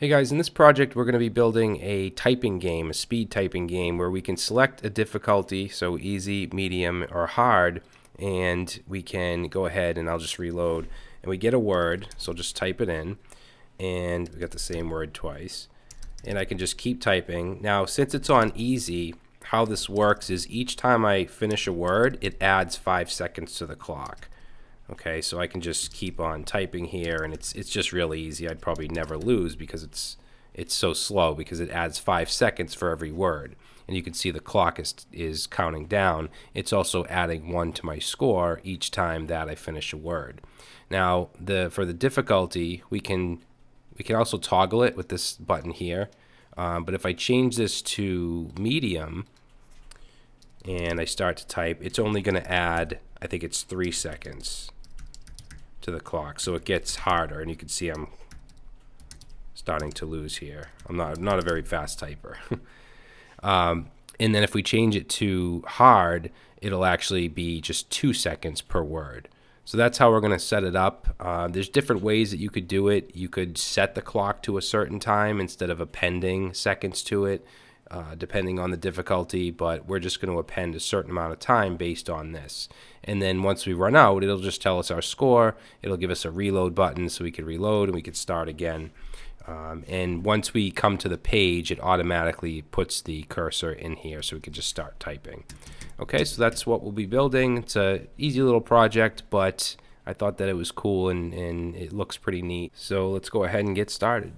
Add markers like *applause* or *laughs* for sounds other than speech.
Hey guys, in this project we're going to be building a typing game, a speed typing game where we can select a difficulty, so easy, medium, or hard, and we can go ahead and I'll just reload and we get a word, so I'll just type it in and we got the same word twice and I can just keep typing. Now since it's on easy, how this works is each time I finish a word, it adds five seconds to the clock. Okay, so I can just keep on typing here, and it's it's just really easy. I'd probably never lose because it's it's so slow because it adds five seconds for every word, and you can see the clock is is counting down. It's also adding one to my score each time that I finish a word. Now, the for the difficulty, we can we can also toggle it with this button here. Um, but if I change this to medium and I start to type, it's only going to add, I think it's three seconds to the clock. So it gets harder, and you can see I'm starting to lose here. I'm not, not a very fast typer. *laughs* um, and then if we change it to hard, it'll actually be just two seconds per word. So that's how we're going to set it up. Uh, there's different ways that you could do it. You could set the clock to a certain time instead of appending seconds to it uh, depending on the difficulty, but we're just going to append a certain amount of time based on this. And then once we run out, it'll just tell us our score. It'll give us a reload button so we can reload and we can start again. Um, and once we come to the page, it automatically puts the cursor in here so we can just start typing. Okay, so that's what we'll be building. It's a easy little project, but I thought that it was cool and, and it looks pretty neat. So let's go ahead and get started.